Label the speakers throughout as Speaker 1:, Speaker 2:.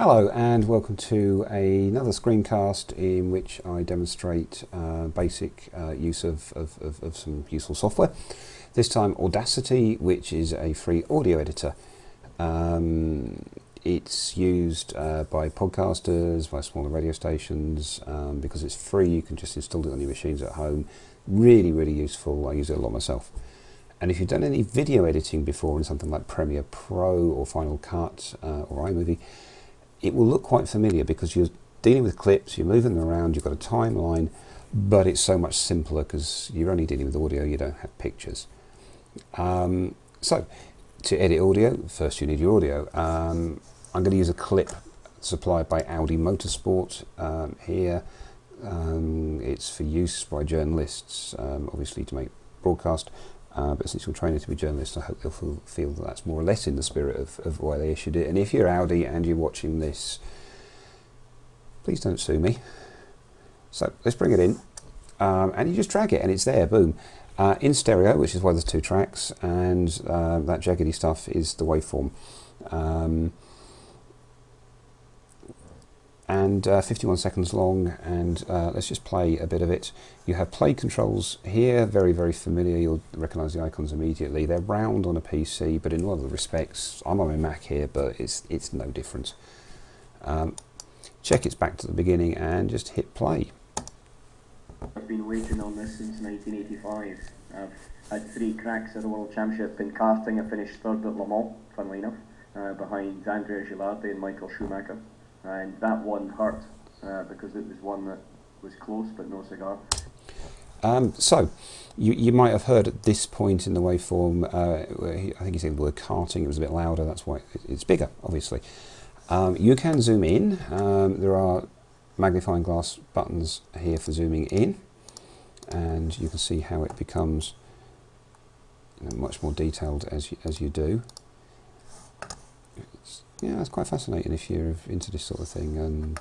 Speaker 1: Hello and welcome to another screencast in which I demonstrate uh, basic uh, use of, of, of, of, some useful software. This time Audacity, which is a free audio editor. Um, it's used uh, by podcasters, by smaller radio stations. Um, because it's free, you can just install it on your machines at home. Really, really useful. I use it a lot myself. And if you've done any video editing before in something like Premiere Pro or Final Cut uh, or iMovie, it will look quite familiar because you're dealing with clips, you're moving them around, you've got a timeline, but it's so much simpler because you're only dealing with audio, you don't have pictures. Um, so, to edit audio, first you need your audio. Um, I'm going to use a clip supplied by Audi Motorsport um, here. Um, it's for use by journalists, um, obviously to make broadcast, uh, but since you're training to be journalists, I hope they'll feel, feel, that that's more or less in the spirit of, of why they issued it. And if you're Audi and you're watching this, please don't sue me. So let's bring it in. Um, and you just drag it and it's there, boom. Uh, in stereo, which is why there's two tracks, and uh, that jaggedy stuff is the waveform. Um, and uh, 51 seconds long and uh, let's just play a bit of it. You have play controls here, very very familiar, you'll recognise the icons immediately. They're round on a PC but in a lot of respects, I'm on a Mac here but it's, it's no different. Um, check it's back to the beginning and just hit play.
Speaker 2: I've been waiting on this since 1985. I've had three cracks at the World Championship in karting. I finished third at Le Mans, funnily enough, uh, behind Andrea Gilardi and Michael Schumacher and that one hurt uh, because it was one that was close but no cigar.
Speaker 1: Um, so, you, you might have heard at this point in the waveform, uh, I think he said the word karting, it was a bit louder, that's why it's bigger, obviously. Um, you can zoom in, um, there are magnifying glass buttons here for zooming in, and you can see how it becomes you know, much more detailed as you, as you do yeah, it's quite fascinating if you're into this sort of thing. And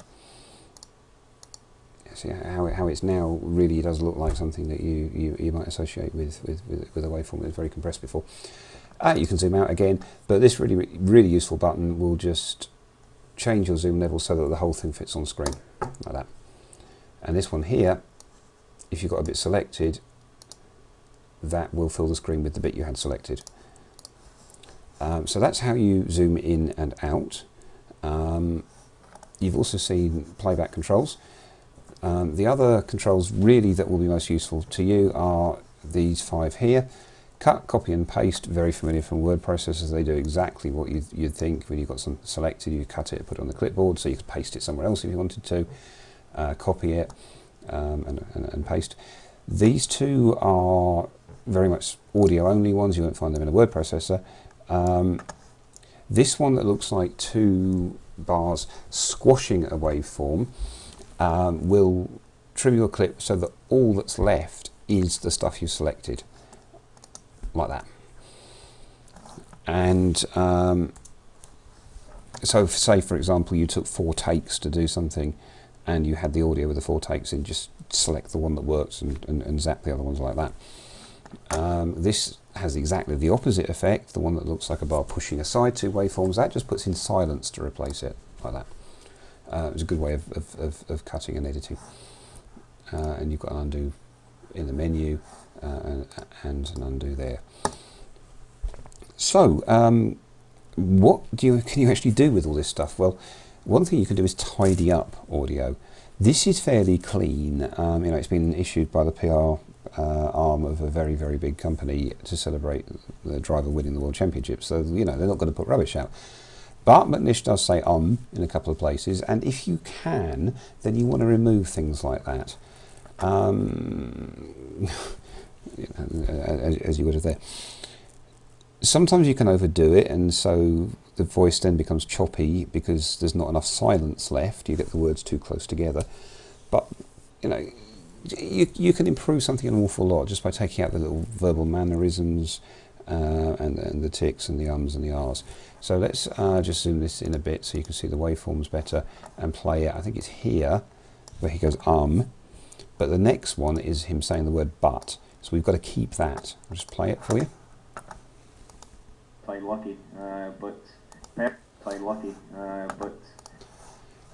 Speaker 1: see how, it, how it's now really does look like something that you, you, you might associate with, with, with, with a waveform that was very compressed before. Uh, you can zoom out again, but this really, really useful button will just change your zoom level so that the whole thing fits on screen, like that. And this one here, if you've got a bit selected, that will fill the screen with the bit you had selected. Um, so that's how you zoom in and out. Um, you've also seen playback controls. Um, the other controls really that will be most useful to you are these five here. Cut, copy and paste, very familiar from word processors. They do exactly what you'd, you'd think when you've got something selected, you cut it, put it on the clipboard, so you could paste it somewhere else if you wanted to, uh, copy it um, and, and, and paste. These two are very much audio only ones, you won't find them in a word processor. Um, this one that looks like two bars squashing a waveform um, will trim your clip so that all that's left is the stuff you selected, like that. And um, so say for example you took four takes to do something and you had the audio with the four takes and just select the one that works and, and, and zap the other ones like that. Um, this has exactly the opposite effect, the one that looks like a bar pushing aside two waveforms, that just puts in silence to replace it, like that. Uh, it's a good way of, of, of, of cutting and editing. Uh, and you've got an undo in the menu uh, and, and, an undo there. So, um, what do you, can you actually do with all this stuff? Well, one thing you can do is tidy up audio. This is fairly clean. Um, you know, it's been issued by the PR uh, arm of a very, very big company to celebrate the driver winning the World Championship. So, you know, they're not going to put rubbish out. But McNish does say um in a couple of places, and if you can, then you want to remove things like that. Um, as, as you would have there. Sometimes you can overdo it, and so the voice then becomes choppy because there's not enough silence left. You get the words too close together. But, you know, you, you can improve something an awful lot just by taking out the little verbal mannerisms uh, and, and the ticks and the ums and the ahs. So let's uh, just zoom this in a bit so you can see the waveforms better and play it. I think it's here where he goes um, but the next one is him saying the word but. So we've got to keep that. I'll just play it for you.
Speaker 2: Play lucky, uh, but play lucky, uh, but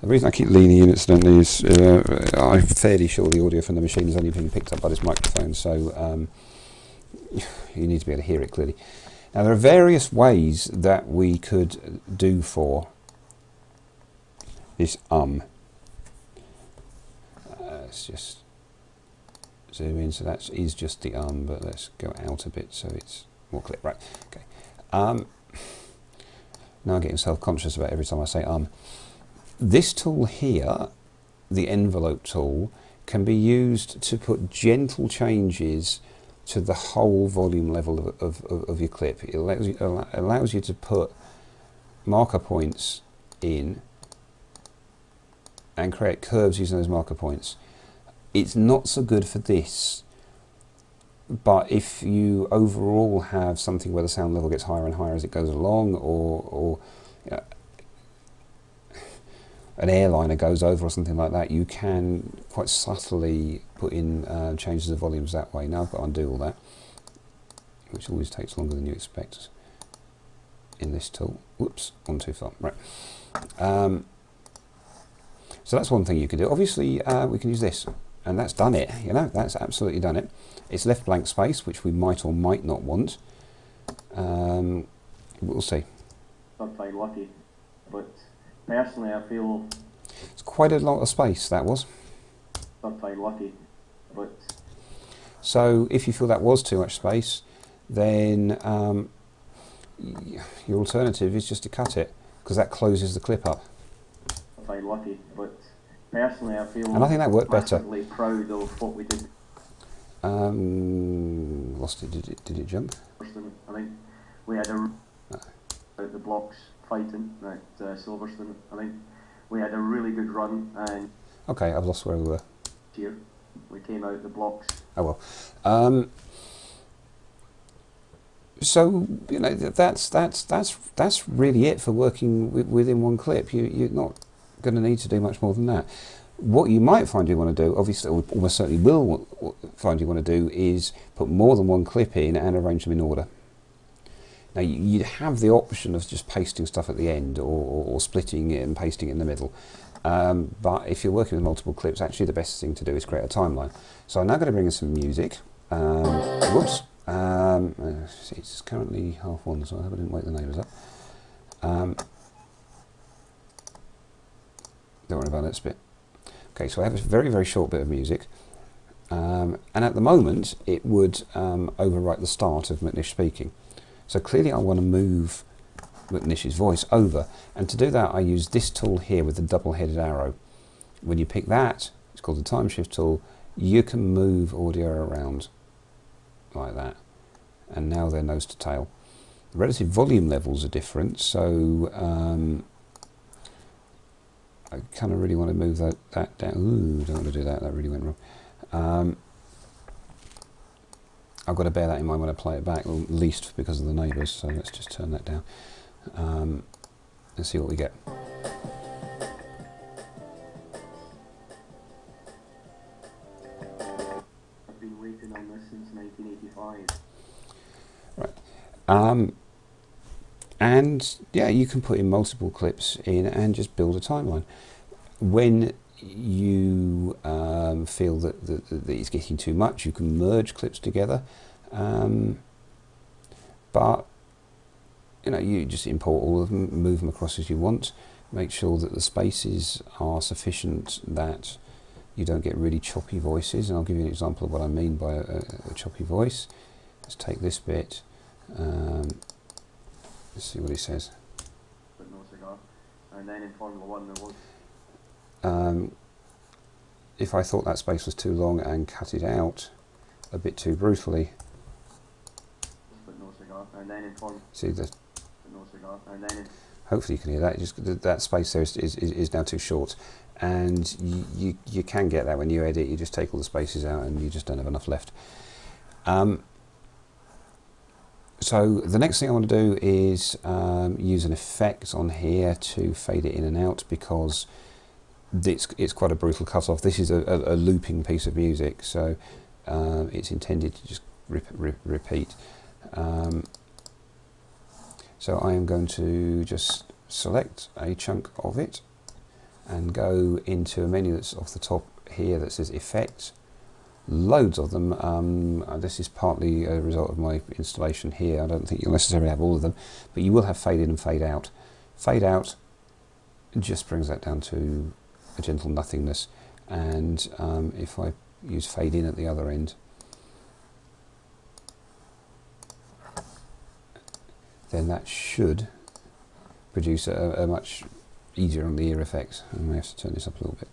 Speaker 1: The reason I keep leaning in incidentally is uh, I'm fairly sure the audio from the machine is only being picked up by this microphone, so um, you need to be able to hear it clearly. Now there are various ways that we could do for this um. Uh, let's just zoom in, so that is just the um, but let's go out a bit so it's more clear. Right, okay. Um, now I'm getting self-conscious about every time I say um. This tool here, the envelope tool, can be used to put gentle changes to the whole volume level of, of, of, your clip. It allows you, allows you to put marker points in and create curves using those marker points. It's not so good for this, but if you overall have something where the sound level gets higher and higher as it goes along, or, or know, an airliner goes over or something like that, you can quite subtly put in uh, changes of volumes that way. Now I've got to undo all that, which always takes longer than you expect in this tool. Whoops, gone too far. Right. Um, so that's one thing you can do. Obviously, uh, we can use this, and that's done it. You know, that's absolutely done it. It's left blank space, which we might or might not want. Um, we'll see.
Speaker 2: Very lucky, but personally, I feel
Speaker 1: It's quite a lot of space, that was.
Speaker 2: very lucky, but
Speaker 1: So if you feel that was too much space, then um, your alternative is just to cut it, because that closes the clip up.
Speaker 2: very lucky, but personally, I feel
Speaker 1: And I think that worked better.
Speaker 2: proud of what we did.
Speaker 1: Um, lost it, did it, did it jump?
Speaker 2: I think we had a out the blocks fighting at uh, Silverstone. I think we had a really good run, and
Speaker 1: Okay, I've lost where we were.
Speaker 2: here we came out the blocks.
Speaker 1: Oh well. Um, so you know that's that's that's that's really it for working wi- within one clip. You you're not going to need to do much more than that. What you might find you want to do, obviously, or almost certainly will find you want to do, is put more than one clip in and arrange them in order. Now you- you'd have the option of just pasting stuff at the end, or, or, splitting it and pasting it in the middle. Um, but if you're working with multiple clips, actually the best thing to do is create a timeline. So I'm now going to bring in some music. Um, whoops. Um, uh, it's currently half one, so I hope I didn't wake the neighbours up. Um, don't worry about that bit. Okay, so I have a very, very short bit of music. Um, and at the moment, it would um, overwrite the start of McNish speaking. So clearly I want to move McNish's voice over. And to do that, I use this tool here with the double-headed arrow. When you pick that, it's called the time shift tool, you can move audio around like that. And now they're nose to tail. The relative volume levels are different, so um, I kind of really want to move that, that down. Ooh, don't want to do that, that really went wrong. Um, I've got to bear that in mind when I play it back, at least because of the neighbours, so let's just turn that down um, and see what we get.
Speaker 2: I've been waiting on this since 1985.
Speaker 1: Um, and yeah, you can put in multiple clips in and just build a timeline. When you um, feel that, that, that it's getting too much, you can merge clips together. Um, but you know, you just import all of them, move them across as you want. Make sure that the spaces are sufficient that you don't get really choppy voices. And I'll give you an example of what I mean by a, a choppy voice. Let's take this bit. Um, let's see what he says.
Speaker 2: but no cigar. And then in Formula One there was
Speaker 1: Um, if I thought that space was too long and cut it out a bit too brutally, see the hopefully you can hear that. Just that space there is, is, is is now too short, and you, you you can get that when you edit. You just take all the spaces out, and you just don't have enough left. Um, so the next thing I want to do is um, use an effect on here to fade it in and out because it's it's quite a brutal cut off. This is a, a, a looping piece of music, so um, it's intended to just repeat. Um, so I am going to just select a chunk of it and go into a menu that's off the top here that says Effects. Loads of them. Um, uh, this is partly a result of my installation here. I don't think you'll necessarily have all of them, but you will have fade in and fade out. Fade out just brings that down to a gentle nothingness. And um, if I use fade in at the other end, then that should produce a, a much easier on the ear effects. I may have to turn this up a little bit.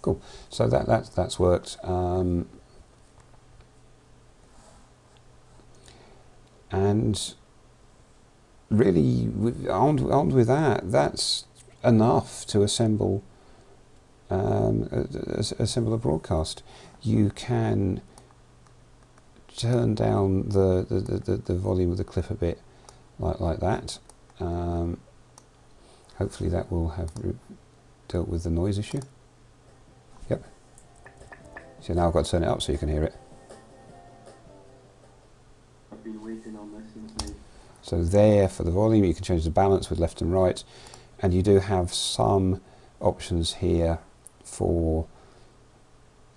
Speaker 1: Cool. So that, that that's worked. Um, and really, armed, armed with that, that's enough to assemble um, assemble a broadcast. You can turn down the, the, the, the, volume of the clip a bit like, like that. Um, hopefully that will have dealt with the noise issue. Yep. So now I've got to turn it up so you can hear it.
Speaker 2: Been waiting on this since
Speaker 1: So there for the volume you can change the balance with left and right. And you do have some options here for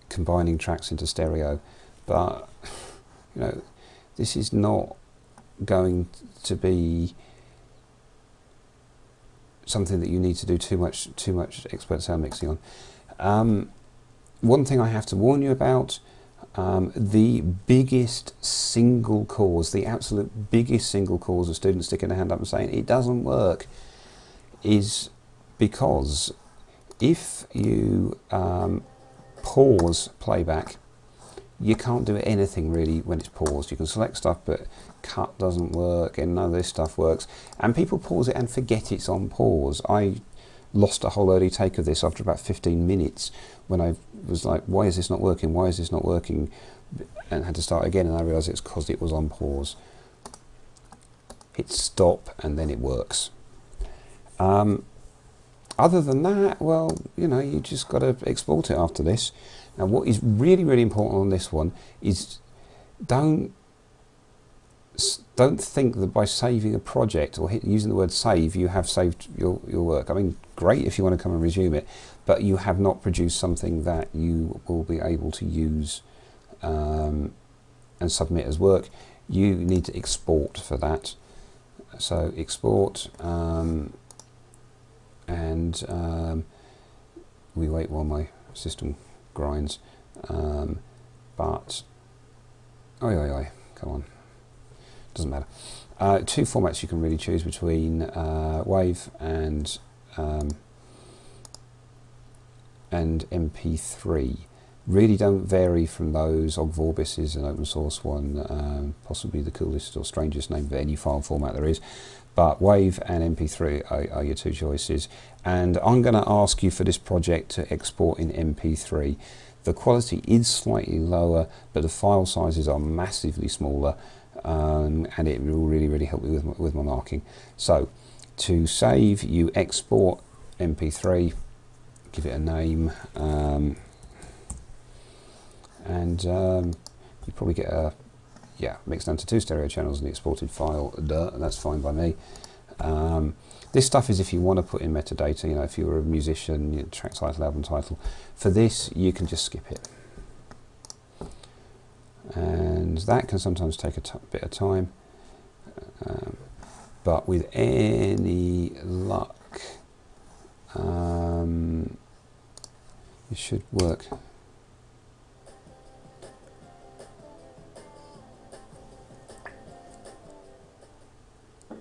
Speaker 1: combining tracks into stereo. But you know this is not going to be something that you need to do too much too much expert sound mixing on. Um, one thing I have to warn you about um, the biggest single cause the absolute biggest single cause of students sticking their hand up and saying it doesn't work is because if you um, pause playback, you can't do anything really when it's paused. You can select stuff, but cut doesn't work, and none of this stuff works. And people pause it and forget it's on pause. I lost a whole early take of this after about 15 minutes when I was like, why is this not working? Why is this not working? And had to start again, and I realised it's because it was on pause. Hit stop, and then it works. Um, other than that, well, you know, you just got to export it after this. Now, what is really, really important on this one is don't don't think that by saving a project or hit, using the word save, you have saved your, your work. I mean, great if you want to come and resume it, but you have not produced something that you will be able to use um, and submit as work. You need to export for that. So export. Um, and um, we wait while my system grinds. Um, but, oi, oi, oi, come on, doesn't matter. Uh, two formats you can really choose between uh, WAV and um, and MP3. Really don't vary from those. Ogg Vorbis is an open source one, um, possibly the coolest or strangest name for any file format there is but WAV and MP3 are, are your two choices. And I'm going to ask you for this project to export in MP3. The quality is slightly lower, but the file sizes are massively smaller, um, and it will really, really help me with with my marking. So, to save, you export MP3, give it a name, um, and um, you probably get a yeah, mixed down to two stereo channels in the exported file, duh, that's fine by me. Um, this stuff is if you want to put in metadata, you know, if you're a musician, you know, track title, album title. For this, you can just skip it. And that can sometimes take a bit of time. Um, but with any luck, um, it should work.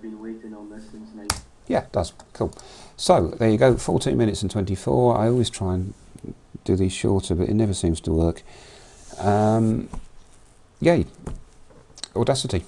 Speaker 2: been waiting on this since night.
Speaker 1: Yeah, it does. Cool. So there you go, 14 minutes and 24. I always try and do these shorter, but it never seems to work. Um, yay. Audacity.